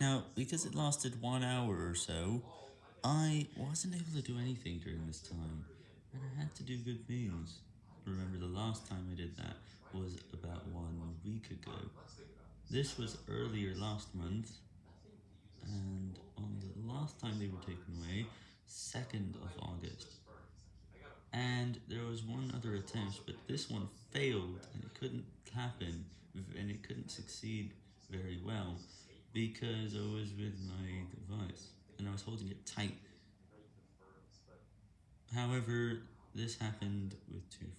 Now, because it lasted one hour or so, I wasn't able to do anything during this time, and I had to do good things. Remember, the last time I did that was about one week ago. This was earlier last month, and on the last time they were taken away, 2nd of August. And there was one other attempt, but this one failed, and it couldn't happen, and it couldn't succeed very well, because I was with my device, and I was holding it tight. However, this happened with two.